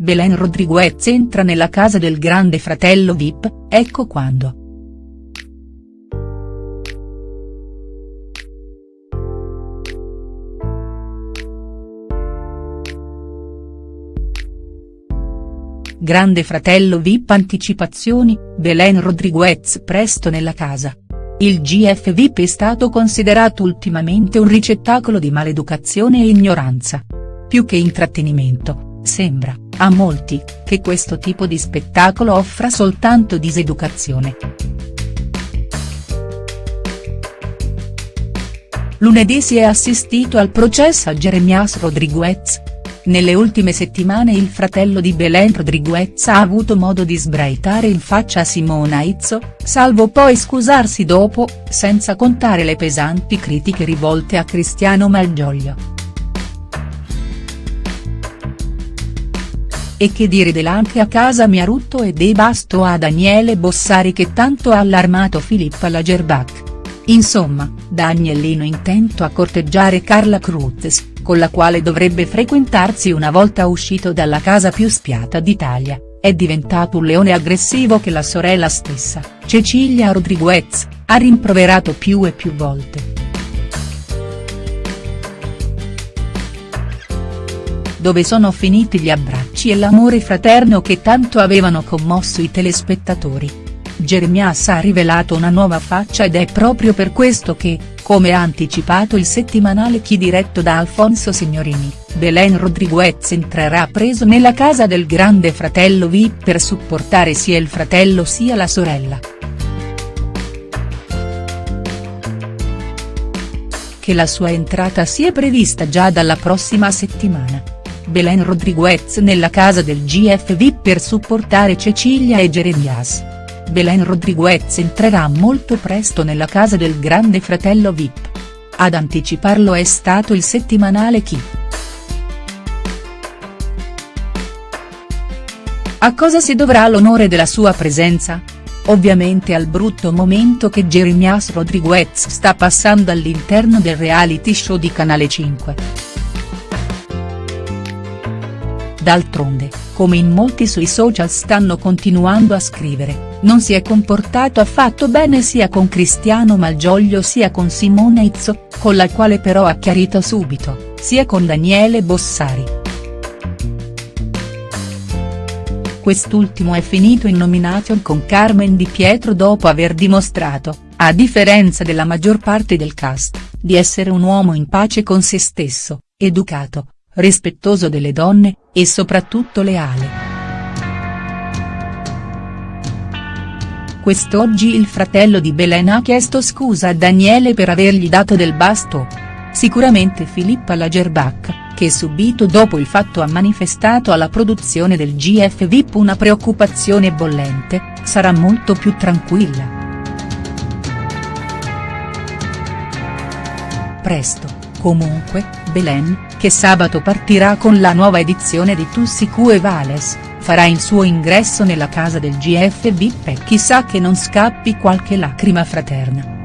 Belen Rodriguez entra nella casa del grande fratello Vip, ecco quando. Grande fratello Vip Anticipazioni, Belen Rodriguez presto nella casa. Il GF Vip è stato considerato ultimamente un ricettacolo di maleducazione e ignoranza. Più che intrattenimento, sembra, a molti, che questo tipo di spettacolo offra soltanto diseducazione. Lunedì si è assistito al processo a Jeremias Rodriguez, nelle ultime settimane il fratello di Belen Rodriguez ha avuto modo di sbraitare in faccia a Simona Izzo, salvo poi scusarsi dopo, senza contare le pesanti critiche rivolte a Cristiano Malgioglio. E che dire dell'anche a casa Miarutto e De Basto a Daniele Bossari che tanto ha allarmato Filippa Lagerbach. Insomma, da agnellino intento a corteggiare Carla Cruz, con la quale dovrebbe frequentarsi una volta uscito dalla casa più spiata d'Italia, è diventato un leone aggressivo che la sorella stessa, Cecilia Rodriguez, ha rimproverato più e più volte. Dove sono finiti gli abbracci e l'amore fraterno che tanto avevano commosso i telespettatori. Jeremias ha rivelato una nuova faccia ed è proprio per questo che, come ha anticipato il settimanale Chi diretto da Alfonso Signorini, Belen Rodriguez entrerà preso nella casa del grande fratello VIP per supportare sia il fratello sia la sorella. Che la sua entrata sia prevista già dalla prossima settimana. Belen Rodriguez nella casa del GF VIP per supportare Cecilia e Jeremias. Belen Rodriguez entrerà molto presto nella casa del grande fratello Vip. Ad anticiparlo è stato il settimanale Chi. A cosa si dovrà l'onore della sua presenza? Ovviamente al brutto momento che Jeremias Rodriguez sta passando all'interno del reality show di Canale 5. D'altronde, come in molti sui social stanno continuando a scrivere, non si è comportato affatto bene sia con Cristiano Malgioglio sia con Simone Izzo, con la quale però ha chiarito subito, sia con Daniele Bossari. Quest'ultimo è finito in nomination con Carmen Di Pietro dopo aver dimostrato, a differenza della maggior parte del cast, di essere un uomo in pace con se stesso, educato, rispettoso delle donne, e soprattutto leale. Quest'oggi il fratello di Belen ha chiesto scusa a Daniele per avergli dato del basto. Sicuramente Filippa Lagerbach, che subito dopo il fatto ha manifestato alla produzione del GF VIP una preoccupazione bollente, sarà molto più tranquilla. Presto Comunque, Belen, che sabato partirà con la nuova edizione di Tussi e Vales, farà il suo ingresso nella casa del GFB e chissà che non scappi qualche lacrima fraterna.